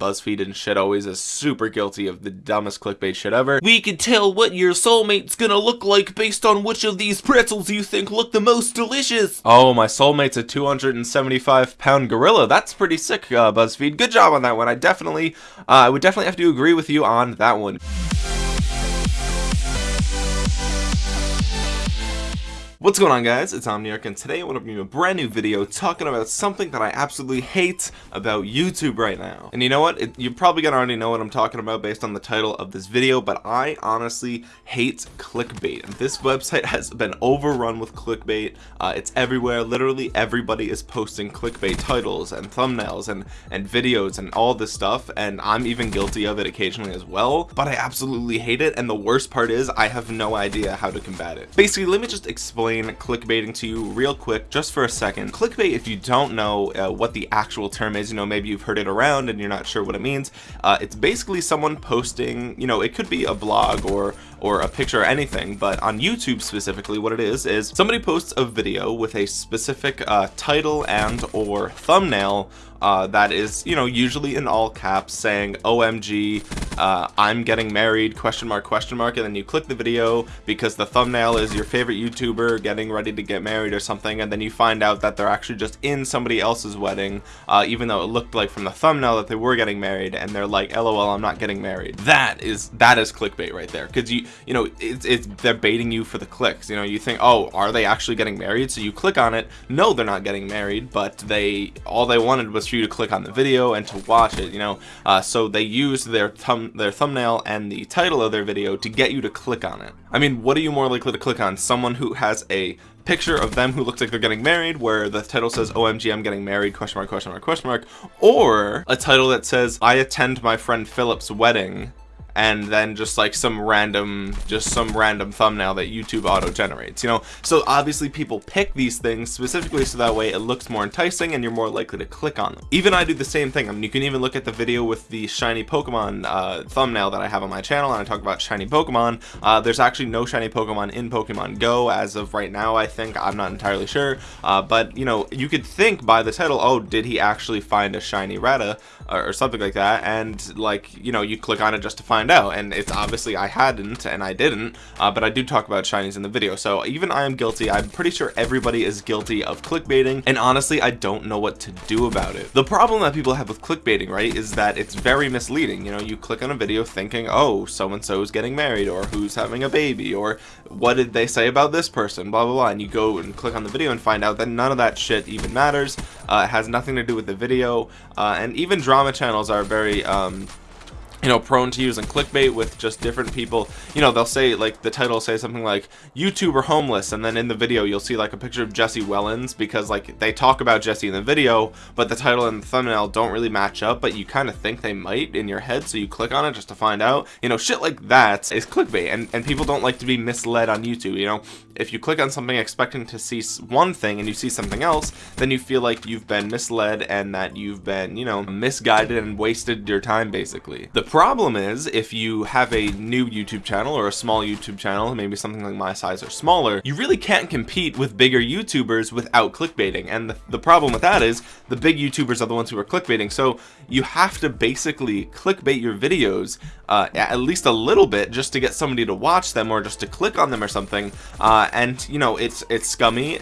BuzzFeed and shit always is super guilty of the dumbest clickbait shit ever. We can tell what your soulmate's gonna look like based on which of these pretzels you think look the most delicious. Oh, my soulmate's a 275 pound gorilla. That's pretty sick, uh, BuzzFeed. Good job on that one. I definitely, uh, I would definitely have to agree with you on that one. What's going on guys, it's Omniarch and today I want to bring you a brand new video talking about something that I absolutely hate about YouTube right now. And you know what, it, you're probably gonna already know what I'm talking about based on the title of this video, but I honestly hate clickbait. This website has been overrun with clickbait, uh, it's everywhere, literally everybody is posting clickbait titles and thumbnails and, and videos and all this stuff, and I'm even guilty of it occasionally as well, but I absolutely hate it, and the worst part is I have no idea how to combat it. Basically, let me just explain explain clickbaiting to you real quick just for a second. Clickbait if you don't know uh, what the actual term is you know maybe you've heard it around and you're not sure what it means uh, it's basically someone posting you know it could be a blog or or a picture or anything but on YouTube specifically what it is is somebody posts a video with a specific uh, title and or thumbnail uh, that is you know usually in all caps saying OMG uh, I'm getting married question mark question mark and then you click the video because the thumbnail is your favorite YouTuber getting ready to get married or something and then you find out that they're actually just in somebody else's wedding uh, even though it looked like from the thumbnail that they were getting married and they're like lol I'm not getting married. That is that is clickbait right there because you you know it's, it's they're baiting you for the clicks you know you think oh are they actually getting married? So you click on it. No they're not getting married but they all they wanted was you to click on the video and to watch it you know? Uh, so they use their thumb their thumbnail and the title of their video to get you to click on it. I mean what are you more likely to click on? Someone who has a picture of them who looks like they're getting married where the title says OMG I'm getting married question mark question mark question mark or a title that says I attend my friend Philip's wedding and then just like some random just some random thumbnail that YouTube auto generates you know? So obviously people pick these things specifically so that way it looks more enticing and you're more likely to click on them. Even I do the same thing. I mean you can even look at the video with the shiny Pokemon uh, thumbnail that I have on my channel and I talk about shiny Pokemon. Uh, there's actually no shiny Pokemon in Pokemon Go as of right now I think. I'm not entirely sure. Uh, but you know you could think by the title oh did he actually find a shiny Rattata or, or something like that? And like you know you click on it just to find find out and it's obviously I hadn't and I didn't uh, but I do talk about shinies in the video. So even I am guilty. I'm pretty sure everybody is guilty of clickbaiting and honestly I don't know what to do about it. The problem that people have with clickbaiting right is that it's very misleading. You know you click on a video thinking oh so and so is getting married or who's having a baby? or what did they say about this person? blah blah blah and you go and click on the video and find out that none of that shit even matters. Uh, it has nothing to do with the video. Uh, and even drama channels are very um, you know prone to using clickbait with just different people. You know they'll say like the title say something like youtuber homeless and then in the video you'll see like a picture of Jesse Wellens because like they talk about Jesse in the video but the title and the thumbnail don't really match up but you kind of think they might in your head so you click on it just to find out. You know shit like that is clickbait and and people don't like to be misled on YouTube you know if you click on something expecting to see one thing and you see something else then you feel like you've been misled and that you've been you know misguided and wasted your time basically. The problem is if you have a new YouTube channel or a small YouTube channel maybe something like my size or smaller you really can't compete with bigger YouTubers without clickbaiting. And the, the problem with that is the big YouTubers are the ones who are clickbaiting. So you have to basically clickbait your videos uh, at least a little bit just to get somebody to watch them or just to click on them or something uh, and you know it's it's scummy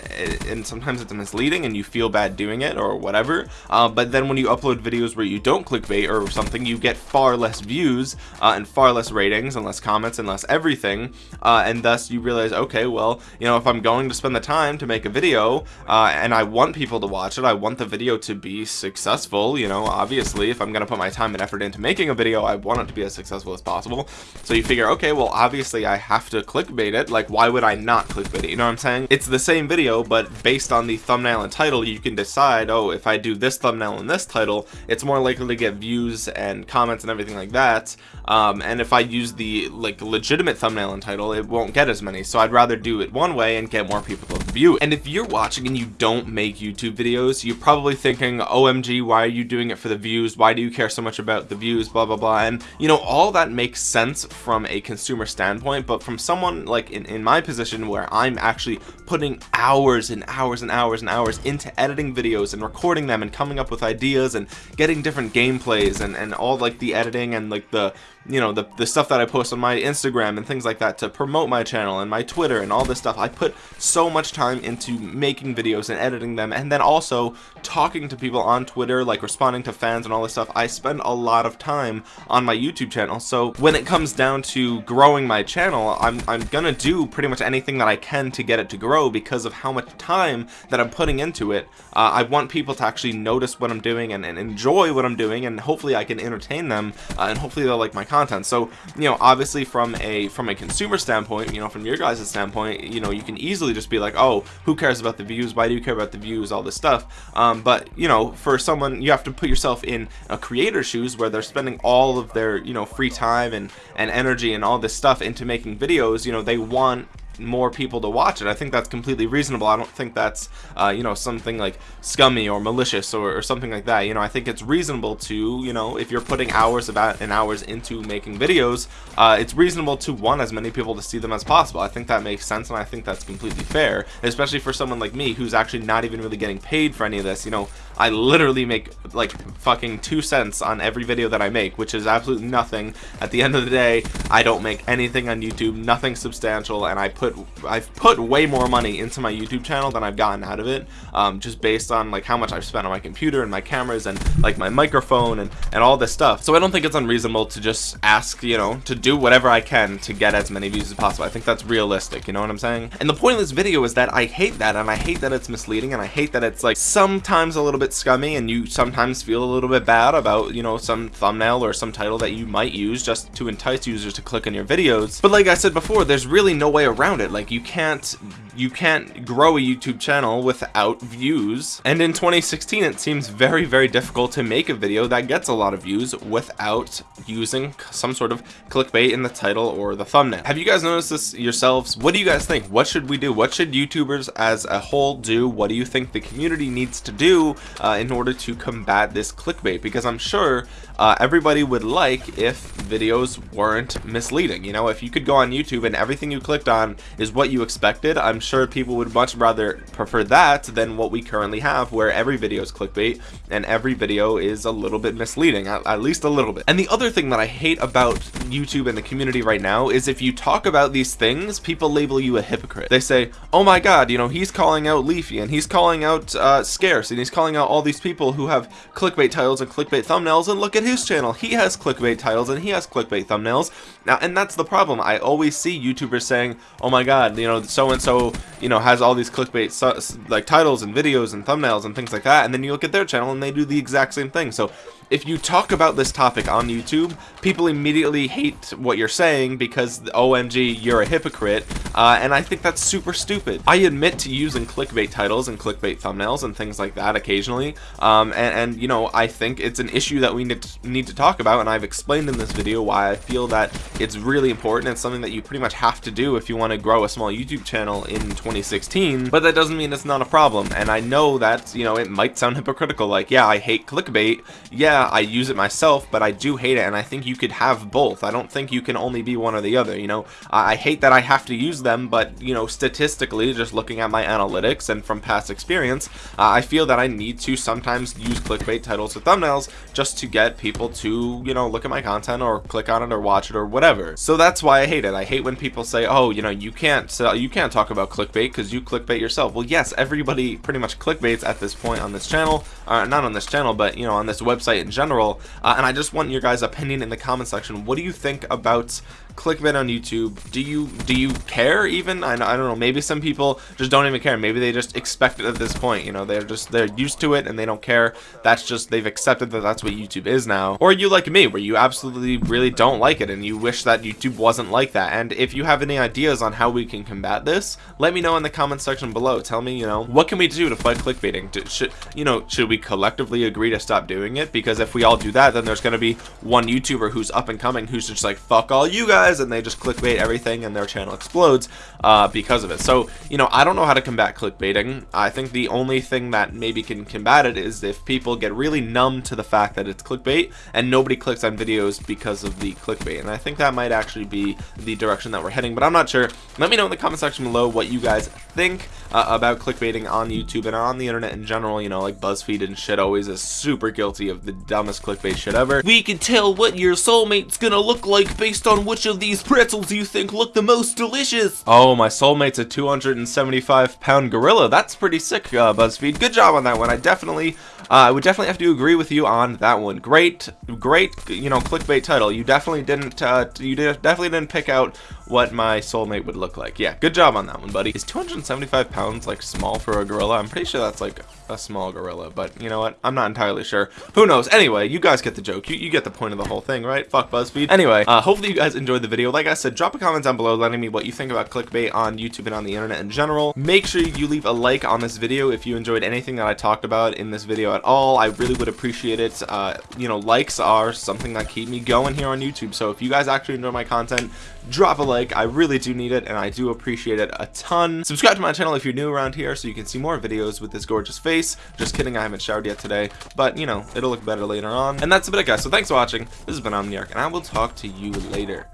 and sometimes it's misleading and you feel bad doing it or whatever uh, but then when you upload videos where you don't clickbait or something you get far less views uh, and far less ratings and less comments and less everything uh, and thus you realize okay well you know if I'm going to spend the time to make a video uh, and I want people to watch it I want the video to be successful you know obviously if I'm gonna put my time and effort into making a video I want it to be as successful as possible. So you figure okay well obviously I have to clickbait it like why would I not clickbait it you know what I'm saying? It's the same video but based on the thumbnail and title you can decide oh if I do this thumbnail and this title it's more likely to get views and comments and everything like that. Um, and if I use the like legitimate thumbnail and title it won't get as many. So I'd rather do it one way and get more people to view. And if you're watching and you don't make YouTube videos, you're probably thinking, OMG, why are you doing it for the views? Why do you care so much about the views? Blah, blah, blah. And you know, all that makes sense from a consumer standpoint, but from someone like in, in my position where I'm actually putting hours and hours and hours and hours into editing videos and recording them and coming up with ideas and getting different gameplays and, and all like the editing and like the you know the, the stuff that I post on my Instagram and things like that to promote my channel and my Twitter and all this stuff. I put so much time into making videos and editing them and then also talking to people on Twitter like responding to fans and all this stuff. I spend a lot of time on my YouTube channel. So when it comes down to growing my channel I'm, I'm gonna do pretty much anything that I can to get it to grow because of how much time that I'm putting into it. Uh, I want people to actually notice what I'm doing and, and, enjoy what I'm doing and hopefully I can entertain them uh, and hopefully they'll like my content. So you know obviously from a from a consumer standpoint you know from your guys standpoint you know you can easily just be like oh who cares about the views? Why do you care about the views? All this stuff. Um, but you know for someone you have to put yourself in a creator's shoes where they're spending all of their you know free time and and energy and all this stuff into making videos you know they want more people to watch it. I think that's completely reasonable. I don't think that's, uh, you know, something like scummy or malicious or, or, something like that. You know, I think it's reasonable to, you know, if you're putting hours about and hours into making videos, uh, it's reasonable to want as many people to see them as possible. I think that makes sense and I think that's completely fair, especially for someone like me who's actually not even really getting paid for any of this. You know, I literally make like fucking two cents on every video that I make, which is absolutely nothing. At the end of the day, I don't make anything on YouTube, nothing substantial, and I put I've put way more money into my YouTube channel than I've gotten out of it, um, just based on like how much I've spent on my computer and my cameras and like my microphone and and all this stuff. So I don't think it's unreasonable to just ask, you know, to do whatever I can to get as many views as possible. I think that's realistic. You know what I'm saying? And the point of this video is that I hate that, and I hate that it's misleading, and I hate that it's like sometimes a little bit scummy and you sometimes feel a little bit bad about, you know, some thumbnail or some title that you might use just to entice users to click on your videos. But like I said before, there's really no way around it. Like you can't you can't grow a YouTube channel without views. And in 2016, it seems very, very difficult to make a video that gets a lot of views without using some sort of clickbait in the title or the thumbnail. Have you guys noticed this yourselves? What do you guys think? What should we do? What should YouTubers as a whole do? What do you think the community needs to do uh, in order to combat this clickbait? Because I'm sure uh, everybody would like if videos weren't misleading. You know, if you could go on YouTube and everything you clicked on is what you expected, I'm sure people would much rather prefer that than what we currently have where every video is clickbait and every video is a little bit misleading, at, at least a little bit. And the other thing that I hate about YouTube and the community right now is if you talk about these things, people label you a hypocrite. They say, oh my god, you know, he's calling out Leafy and he's calling out uh, Scarce and he's calling out all these people who have clickbait titles and clickbait thumbnails and look at his channel. He has clickbait titles and he has clickbait thumbnails. Now, and that's the problem. I always see YouTubers saying, oh my god, you know, so-and-so, you know, has all these clickbait like titles and videos and thumbnails and things like that. And then you look at their channel and they do the exact same thing. So if you talk about this topic on YouTube, people immediately hate what you're saying because OMG, you're a hypocrite, uh, and I think that's super stupid. I admit to using clickbait titles and clickbait thumbnails and things like that occasionally, um, and, and, you know, I think it's an issue that we need to, need to talk about, and I've explained in this video why I feel that it's really important. It's something that you pretty much have to do if you want to grow a small YouTube channel in 2016, but that doesn't mean it's not a problem, and I know that, you know, it might sound hypocritical, like, yeah, I hate clickbait, yeah, I use it myself, but I do hate it, and I think you could have both. I don't think you can only be one or the other, you know? I hate that I have to use them, but, you know, statistically, just looking at my analytics and from past experience, uh, I feel that I need to sometimes use clickbait titles or thumbnails just to get people to, you know, look at my content or click on it or watch it or whatever. So that's why I hate it. I hate when people say, oh, you know, you can't sell, you can't talk about clickbait because you clickbait yourself. Well, yes, everybody pretty much clickbaits at this point on this channel, uh, not on this channel, but, you know, on this website in general, uh, and I just want your guys' opinion in the comment section. What do you think about clickbait on YouTube, do you do you care even? I, I don't know. Maybe some people just don't even care. Maybe they just expect it at this point. You know, they're just they're used to it and they don't care. That's just they've accepted that that's what YouTube is now. Or you like me, where you absolutely really don't like it and you wish that YouTube wasn't like that. And if you have any ideas on how we can combat this, let me know in the comment section below. Tell me, you know, what can we do to fight clickbaiting? Should you know, should we collectively agree to stop doing it? Because if we all do that, then there's going to be one YouTuber who's up and coming who's just like fuck all you guys and they just clickbait everything and their channel explodes uh, because of it. So, you know, I don't know how to combat clickbaiting. I think the only thing that maybe can combat it is if people get really numb to the fact that it's clickbait and nobody clicks on videos because of the clickbait. And I think that might actually be the direction that we're heading, but I'm not sure. Let me know in the comment section below what you guys think uh, about clickbaiting on YouTube and on the internet in general. You know, like BuzzFeed and shit always is super guilty of the dumbest clickbait shit ever. We can tell what your soulmate's gonna look like based on which of these pretzels you think look the most delicious. Oh, my soulmate's a 275 pound gorilla. That's pretty sick, uh, BuzzFeed. Good job on that one. I definitely, uh, I would definitely have to agree with you on that one. Great, great, you know, clickbait title. You definitely didn't, uh, you definitely didn't pick out what my soulmate would look like. Yeah, good job on that one, buddy. Is 275 pounds like small for a gorilla? I'm pretty sure that's like a small gorilla, but you know what? I'm not entirely sure. Who knows? Anyway, you guys get the joke. You, you get the point of the whole thing, right? Fuck BuzzFeed. Anyway, uh, hopefully you guys enjoyed the video. Like I said, drop a comment down below letting me what you think about clickbait on YouTube and on the internet in general. Make sure you leave a like on this video if you enjoyed anything that I talked about in this video at all. I really would appreciate it. Uh, you know, likes are something that keep me going here on YouTube. So if you guys actually enjoy my content, drop a like. I really do need it and I do appreciate it a ton. Subscribe to my channel if you're new around here so you can see more videos with this gorgeous face. Just kidding, I haven't showered yet today, but you know, it'll look better later on. And that's about it guys. So thanks for watching. This has been Omniarch and I will talk to you later.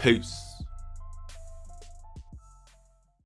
Peace.